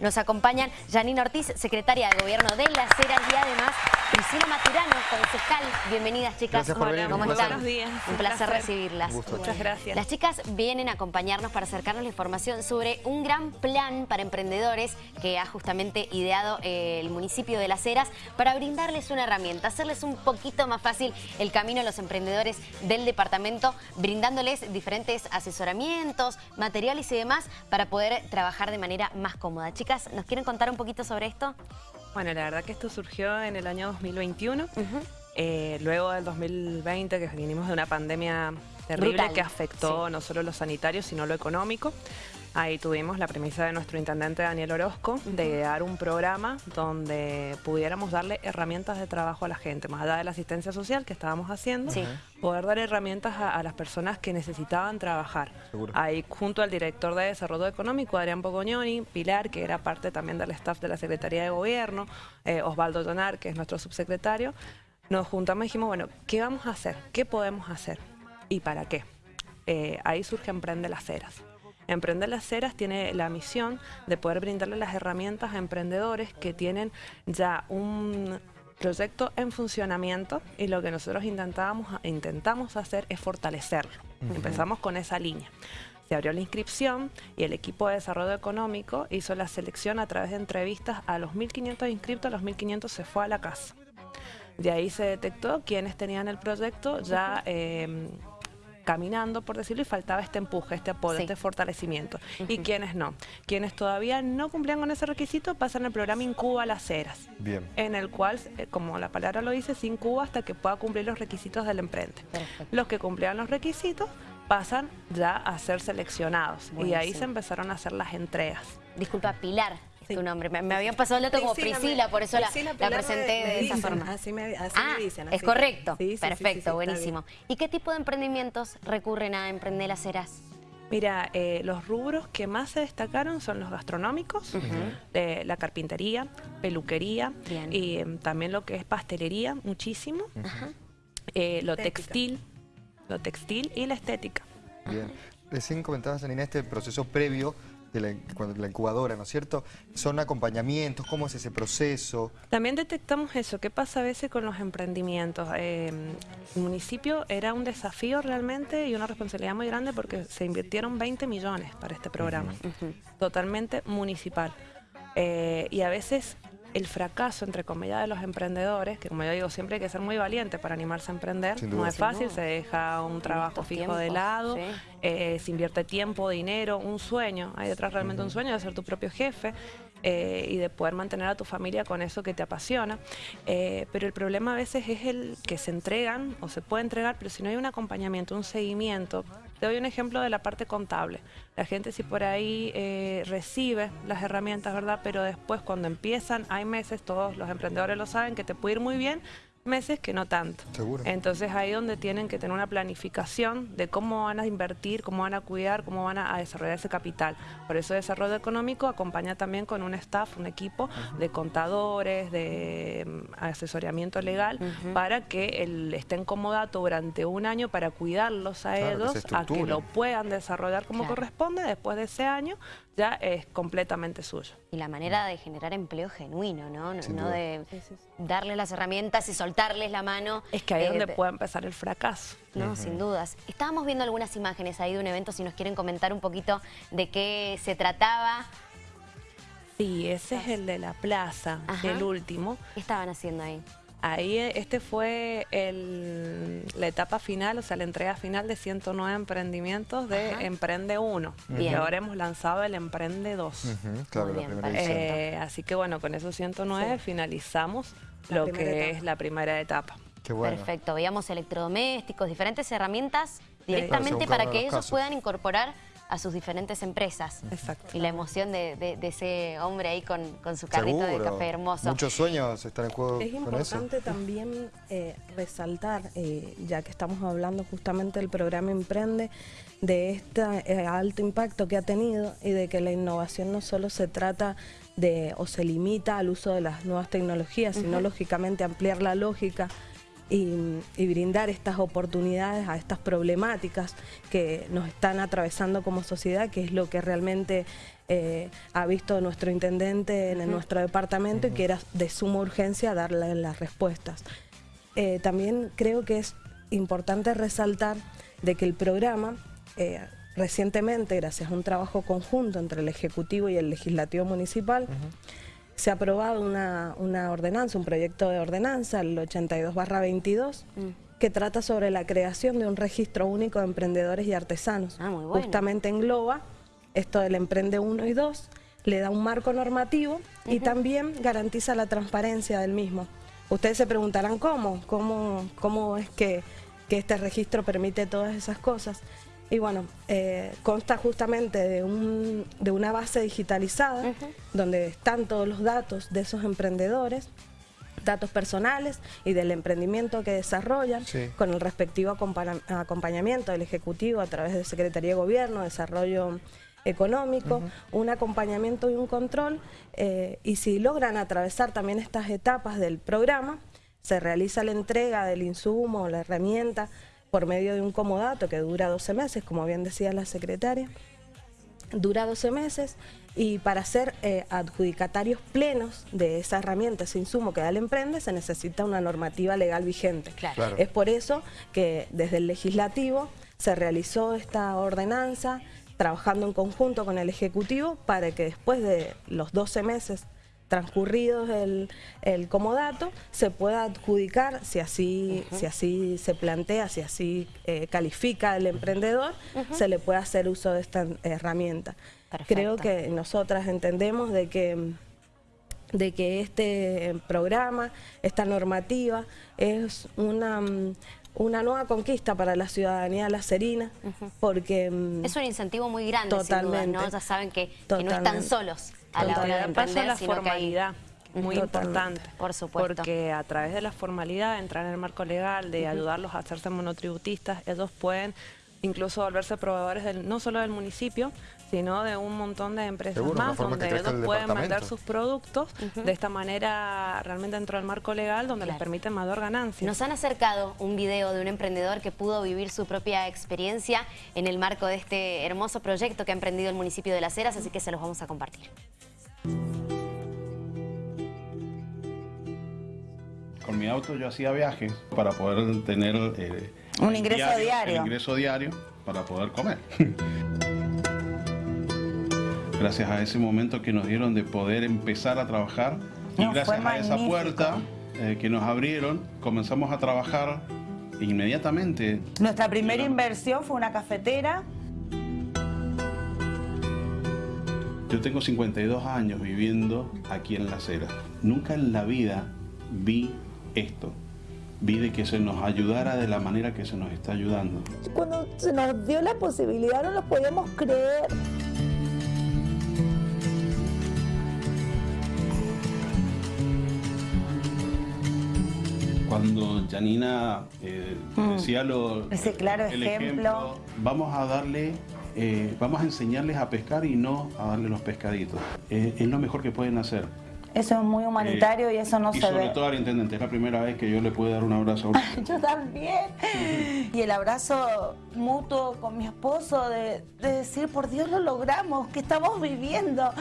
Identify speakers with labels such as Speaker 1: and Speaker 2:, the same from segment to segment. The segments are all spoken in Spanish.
Speaker 1: Nos acompañan Janine Ortiz, secretaria de Gobierno de Las Heras y además Priscila Maturano, concejal. Bienvenidas chicas.
Speaker 2: Gracias por venir.
Speaker 1: ¿Cómo
Speaker 2: Un
Speaker 1: están?
Speaker 3: Buenos días.
Speaker 1: Un placer recibirlas.
Speaker 2: Un gusto.
Speaker 3: Muchas gracias.
Speaker 1: Las chicas vienen a acompañarnos para acercarnos la información sobre un gran plan para emprendedores que ha justamente ideado eh, el municipio de Las Heras para brindarles una herramienta, hacerles un poquito más fácil el camino a los emprendedores del departamento, brindándoles diferentes asesoramientos, materiales y demás para poder trabajar de manera más cómoda. Chicas, ¿nos quieren contar un poquito sobre esto?
Speaker 3: Bueno, la verdad que esto surgió en el año 2021, eh, luego del 2020, que venimos de una pandemia terrible
Speaker 1: Brutal,
Speaker 3: que afectó
Speaker 1: sí.
Speaker 3: no solo lo sanitario, sino lo económico. Ahí tuvimos la premisa de nuestro intendente Daniel Orozco de idear un programa donde pudiéramos darle herramientas de trabajo a la gente, más allá de la asistencia social que estábamos haciendo,
Speaker 1: Sí.
Speaker 3: poder dar herramientas a, a las personas que necesitaban trabajar.
Speaker 2: Seguro.
Speaker 3: Ahí junto al director de Desarrollo Económico, Adrián Pogognoni, Pilar, que era parte también del staff de la Secretaría de Gobierno, eh, Osvaldo Tonar, que es nuestro subsecretario, nos juntamos y dijimos, bueno, ¿qué vamos a hacer? ¿Qué podemos hacer? ¿Y para qué? Eh, ahí surge Emprende las Heras. Emprende las Heras tiene la misión de poder brindarle las herramientas a emprendedores que tienen ya un proyecto en funcionamiento y lo que nosotros intentábamos, intentamos hacer es fortalecerlo. Empezamos con esa línea. Se abrió la inscripción y el equipo de desarrollo económico hizo la selección a través de entrevistas a los 1.500 inscritos, a los 1.500 se fue a la casa. De ahí se detectó quienes tenían el proyecto ya eh, caminando, por decirlo, y faltaba este empuje, este apoyo,
Speaker 1: Sí.
Speaker 3: este fortalecimiento. Y quienes no. Quienes todavía no cumplían con ese requisito pasan al programa Incuba las Heras,
Speaker 2: Bien.
Speaker 3: en el cual, eh, como la palabra lo dice, se incuba hasta que pueda cumplir los requisitos del emprende.
Speaker 1: Perfecto.
Speaker 3: Los que cumplían los requisitos pasan ya a ser seleccionados. Y ahí se empezaron a hacer las entregas.
Speaker 1: Disculpa, Pilar
Speaker 4: Sí.
Speaker 1: tu nombre. Me, me habían pasado el dato como Priscila,
Speaker 4: me-
Speaker 1: por eso la,
Speaker 4: Priscila,
Speaker 1: la
Speaker 4: Pilar
Speaker 1: presenté de esa
Speaker 4: dicen,
Speaker 1: forma.
Speaker 4: Así me, así
Speaker 1: Ah,
Speaker 4: me dicen.
Speaker 1: es correcto.
Speaker 4: Sí, sí, sí, sí,
Speaker 1: Perfecto, buenísimo. ¿Y qué tipo de emprendimientos recurren a Emprender las Heras?
Speaker 3: Mira, eh, los rubros que más se destacaron son los gastronómicos, eh, la carpintería, peluquería
Speaker 1: Bien.
Speaker 3: y em, también lo que es pastelería, muchísimo, eh, lo
Speaker 4: Estética.
Speaker 3: textil, lo textil y la estética.
Speaker 2: Bien. Recién comentabas, Janina, este proceso previo de la, incubadora, ¿no es cierto? Son acompañamientos, ¿cómo es ese proceso?
Speaker 3: También detectamos eso, qué pasa a veces con los emprendimientos. Eh, el municipio era un desafío realmente y una responsabilidad muy grande porque se invirtieron 20 millones para este programa, totalmente municipal. Eh, y a veces el fracaso, entre comillas, de los emprendedores, que como yo digo, siempre hay que ser muy valiente para animarse a emprender, no es fácil, se deja un trabajo fijo de lado,
Speaker 1: sí.
Speaker 3: eh, se invierte tiempo, dinero, un sueño, hay detrás realmente un sueño de ser tu propio jefe eh, y de poder mantener a tu familia con eso que te apasiona. Eh, pero el problema a veces es el que se entregan o se puede entregar, pero si no hay un acompañamiento, un seguimiento. Te doy un ejemplo de la parte contable. La gente si por ahí eh, recibe las herramientas, ¿verdad? Pero después cuando empiezan, hay meses, todos los emprendedores lo saben, que te puede ir muy bien, meses que no tanto.
Speaker 2: Seguro.
Speaker 3: Entonces ahí donde tienen que tener una planificación de cómo van a invertir, cómo van a cuidar, cómo van a, a desarrollar ese capital. Por eso desarrollo económico acompaña también con un staff, un equipo de contadores, de mm, asesoramiento legal, para que el, estén comodato durante un año para cuidarlos a
Speaker 2: Claro,
Speaker 3: ellos, a que lo puedan desarrollar como
Speaker 1: Claro.
Speaker 3: corresponde. Después de ese año ya es completamente suyo.
Speaker 1: Y la manera de generar empleo genuino, ¿no? No, de darles las herramientas y soltarles la mano.
Speaker 3: Es que ahí es
Speaker 1: eh,
Speaker 3: donde
Speaker 1: de-
Speaker 3: puede empezar el fracaso.
Speaker 1: No, sin dudas. Estábamos viendo algunas imágenes ahí de un evento, si nos quieren comentar un poquito de qué se trataba.
Speaker 3: Sí, ese es el de la plaza,
Speaker 1: Ajá.
Speaker 3: el último.
Speaker 1: ¿Qué estaban haciendo ahí?
Speaker 3: Ahí eh, este fue el- la etapa final, o sea, la entrega final de 109 emprendimientos de
Speaker 1: Ajá.
Speaker 3: Emprende 1.
Speaker 1: Bien.
Speaker 3: Y ahora hemos lanzado el Emprende 2.
Speaker 2: Ujú, claro, la
Speaker 1: bien.
Speaker 3: Eh, así que bueno, con esos 109
Speaker 4: Sí.
Speaker 3: finalizamos
Speaker 4: La
Speaker 3: lo que
Speaker 4: etapa.
Speaker 3: es la primera etapa.
Speaker 2: Qué bueno.
Speaker 1: Perfecto. Veíamos electrodomésticos, diferentes herramientas directamente para que ellos
Speaker 2: casos.
Speaker 1: puedan incorporar a sus diferentes empresas.
Speaker 3: Exacto.
Speaker 1: Y la emoción de, de- de ese hombre ahí con, con su carrito de café hermoso.
Speaker 2: Muchos sueños están en juego
Speaker 4: Es
Speaker 2: con eso.
Speaker 4: importante también eh, resaltar, eh, ya que estamos hablando justamente del programa Emprende, de este alto impacto que ha tenido y de que la innovación no solo se trata de o se limita al uso de las nuevas tecnologías, sino lógicamente ampliar la lógica y, brindar estas oportunidades a estas problemáticas que nos están atravesando como sociedad, que es lo que realmente eh, ha visto nuestro intendente en nuestro departamento y que era de suma urgencia darle las respuestas. Eh, también creo que es importante resaltar de que el programa eh, recientemente, gracias a un trabajo conjunto entre el Ejecutivo y el Legislativo Municipal, se ha aprobado una, ordenanza, un proyecto de ordenanza, el 82 22, mm. que trata sobre la creación de un registro único de emprendedores y artesanos.
Speaker 1: Ah, muy
Speaker 4: bueno. Justamente engloba esto del Emprende 1 y 2, le da un marco normativo y también garantiza la transparencia del mismo. Ustedes se preguntarán cómo, cómo, cómo es que, que este registro permite todas esas cosas. Y bueno, eh, consta justamente de, un, de, una base digitalizada donde están todos los datos de esos emprendedores, datos personales y del emprendimiento que desarrollan con el respectivo acompañamiento del Ejecutivo a través de Secretaría de Gobierno, Desarrollo Económico, un acompañamiento y un control eh, y si logran atravesar también estas etapas del programa, se realiza la entrega del insumo, la herramienta, por medio de un comodato que dura 12 meses, como bien decía la secretaria, dura 12 meses y para ser eh, adjudicatarios plenos de esa herramienta, ese insumo que da el emprende, se necesita una normativa legal vigente. Es por eso que desde el legislativo se realizó esta ordenanza, trabajando en conjunto con el Ejecutivo, para que después de los 12 meses transcurridos el, el, comodato, se pueda adjudicar, si así, si así se plantea, si así eh, califica el emprendedor, se le puede hacer uso de esta herramienta. Creo que nosotras entendemos de que de que este programa, esta normativa, es una, una nueva conquista para la ciudadanía lacerina, porque...
Speaker 1: Mm, es un incentivo muy grande, totalmente, ¿no? Ya saben que, que no están solos
Speaker 3: a la hora de emprender, la formalidad. muy importante.
Speaker 1: Por supuesto.
Speaker 3: Porque a través de la formalidad, de entrar en el marco legal, de ayudarlos a hacerse monotributistas, ellos pueden incluso volverse proveedores del, no solo del municipio, sino de un montón de empresas más, donde ellos pueden vender sus productos de esta manera realmente dentro del marco legal, donde les permite mayor ganancia.
Speaker 1: Nos han acercado un video de un emprendedor que pudo vivir su propia experiencia en el marco de este hermoso proyecto que ha emprendido el municipio de Las Heras, así que se los vamos a compartir.
Speaker 5: Con mi auto yo hacía viajes para poder tener...
Speaker 6: Eh, un ingreso diario.
Speaker 5: ingreso diario para poder comer. gracias a ese momento que nos dieron de poder empezar a trabajar y gracias a esa puerta eh, que nos abrieron comenzamos a trabajar inmediatamente.
Speaker 6: Nuestra primera inversión fue una cafetera.
Speaker 5: Yo tengo 52 años viviendo aquí en La Acera. Nunca en la vida vi esto. Vi de que se nos ayudara de la manera que se nos está ayudando.
Speaker 6: Cuando se nos dio la posibilidad no lo podíamos creer.
Speaker 5: Cuando Janina eh, mm. decía lo,
Speaker 6: Ese claro el ejemplo.
Speaker 5: vamos a darle, eh, vamos a enseñarles a pescar y no a darle los pescaditos. Eh, es lo mejor que pueden hacer.
Speaker 6: Eso es muy humanitario y eso no se ve.
Speaker 5: Y sobre todo al intendente, es la primera vez que yo le puedo dar un abrazo
Speaker 6: a Yo también. y el abrazo mutuo con mi esposo de, de decir, por Dios lo logramos, que estamos viviendo.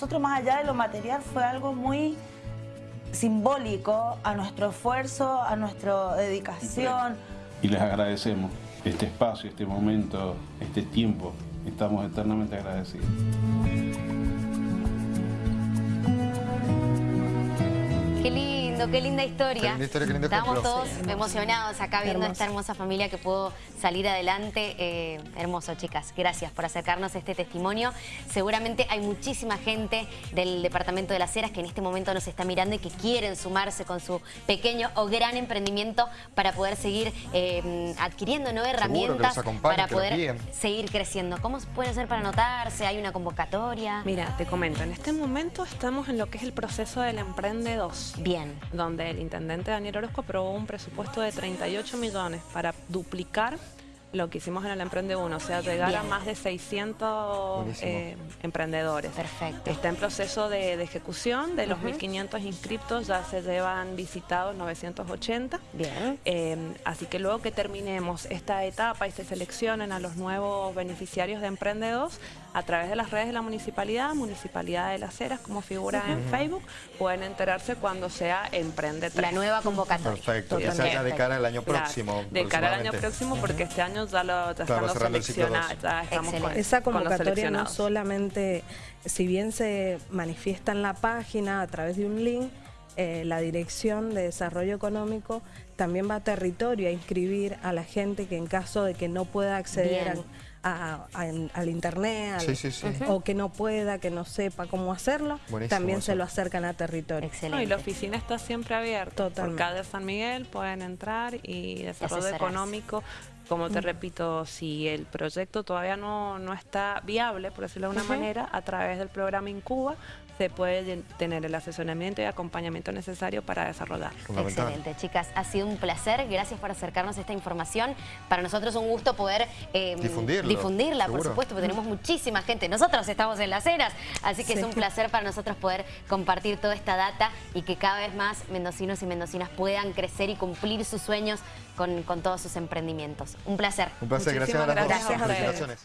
Speaker 6: Nosotros, más allá de lo material, fue algo muy simbólico a nuestro esfuerzo, a nuestra dedicación.
Speaker 5: Y les agradecemos este espacio, este momento, este tiempo. Estamos eternamente agradecidos.
Speaker 1: Qué qué linda historia. Estamos todos emocionados acá viendo esta hermosa familia que pudo salir adelante. Eh, hermoso, chicas. Gracias por acercarnos a este testimonio. Seguramente hay muchísima gente del Departamento de las Heras que en este momento nos está mirando y que quieren sumarse con su pequeño o gran emprendimiento para poder seguir eh, adquiriendo nuevas herramientas para poder seguir creciendo. ¿Cómo puede ser para anotarse? ¿Hay una convocatoria?
Speaker 3: Mira, te comento. En este momento estamos en lo que es el proceso del Emprende 2.
Speaker 1: Bien.
Speaker 3: Donde el intendente Daniel Orozco aprobó un presupuesto de 38 millones para duplicar lo que hicimos en el Emprende 1, o sea, llegar a más de 600
Speaker 2: Buenísimo.
Speaker 3: eh, emprendedores.
Speaker 1: Perfecto.
Speaker 3: Está en proceso de, de ejecución, de los 1.500 inscriptos ya se llevan visitados 980.
Speaker 1: Bien.
Speaker 3: Eh, así que luego que terminemos esta etapa y se seleccionen a los nuevos beneficiarios de Emprende2 a través de las redes de la municipalidad, Municipalidad de las Heras, como figura en Facebook, pueden enterarse cuando sea Emprende 3.
Speaker 1: La nueva convocatoria.
Speaker 2: Perfecto, que se
Speaker 3: Totalmente.
Speaker 2: haga de cara al año
Speaker 3: Claro,
Speaker 2: próximo.
Speaker 3: de cara al año próximo, porque este año ya lo ya
Speaker 2: Claro,
Speaker 3: están los seleccionados, ya estamos con,
Speaker 1: Excelente.
Speaker 4: Esa
Speaker 3: con los
Speaker 4: convocatoria no solamente, si bien se manifiesta en la página a través de un link, eh, la Dirección de Desarrollo Económico también va a territorio a inscribir a la gente que en caso de que no pueda acceder a- a- al internet al-
Speaker 2: Sí, sí, sí.
Speaker 4: o que no pueda, que no sepa cómo hacerlo,
Speaker 2: Buenísimo
Speaker 4: también
Speaker 2: eso.
Speaker 4: se lo acercan a territorio.
Speaker 3: No, y
Speaker 1: Excelente.
Speaker 3: la oficina está siempre abierta. Por
Speaker 4: Totalmente.
Speaker 3: calle San Miguel pueden entrar y desarrollo
Speaker 1: asesorarse.
Speaker 3: económico. Como te repito, si el proyecto todavía no, no está viable, por decirlo de una manera, a través del programa Incuba se puede tener el asesoramiento y acompañamiento necesario para desarrollarlo.
Speaker 2: Fundamental.
Speaker 1: Excelente, chicas. Ha sido un placer. Gracias por acercarnos esta información. Para nosotros es un gusto poder eh,
Speaker 2: Difundirlo,
Speaker 1: difundirla, por supuesto, porque tenemos muchísima gente. Nosotros estamos en las eras, así que es un placer para nosotros poder compartir toda esta data y que cada vez más mendocinos y mendocinas puedan crecer y cumplir sus sueños con, con todos sus emprendimientos. Un placer.
Speaker 2: Un placer, gracias a
Speaker 3: Muchísimas
Speaker 2: las dos.
Speaker 3: gracias
Speaker 4: a.